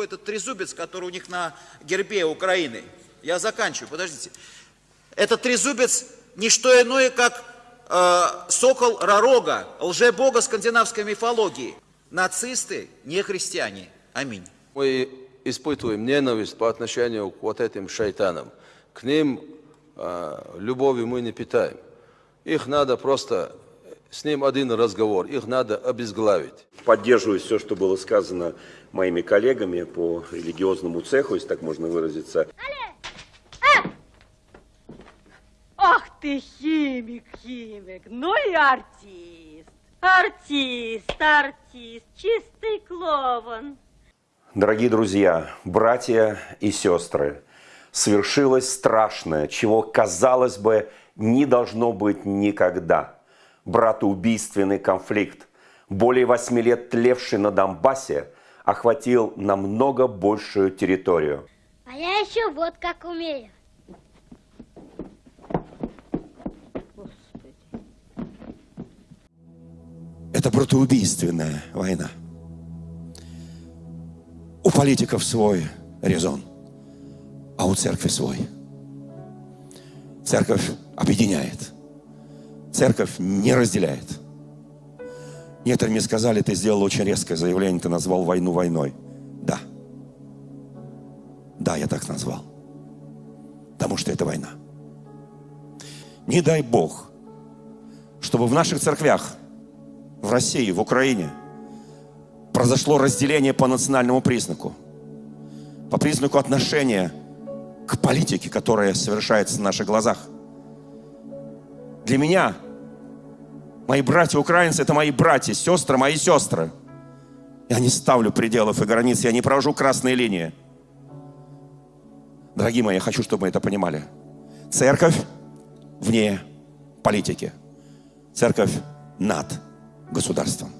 этот трезубец, который у них на гербе Украины. Я заканчиваю, подождите. Этот трезубец не что иное, как э, сокол Ророга, лжебога скандинавской мифологии. Нацисты, не христиане. Аминь. Мы испытываем ненависть по отношению к вот этим шайтанам. К ним э, любови мы не питаем. Их надо просто, с ним один разговор, их надо обезглавить. Поддерживаю все, что было сказано моими коллегами по религиозному цеху, если так можно выразиться. Ах ты химик, химик, ну и артист. Артист, артист, чистый клоун. Дорогие друзья, братья и сестры, свершилось страшное, чего, казалось бы, не должно быть никогда. Братоубийственный конфликт, более восьми лет тлевший на Донбассе, охватил намного большую территорию. А я еще вот как умею. Это братоубийственная война. У политиков свой резон, а у церкви свой. Церковь объединяет. Церковь не разделяет. Некоторые мне сказали, ты сделал очень резкое заявление, ты назвал войну войной. Да. Да, я так назвал. Потому что это война. Не дай Бог, чтобы в наших церквях, в России, в Украине, произошло разделение по национальному признаку. По признаку отношения к политике, которая совершается на наших глазах. Для меня Мои братья украинцы – это мои братья, сестры, мои сестры. Я не ставлю пределов и границ, я не провожу красные линии. Дорогие мои, я хочу, чтобы мы это понимали. Церковь вне политики. Церковь над государством.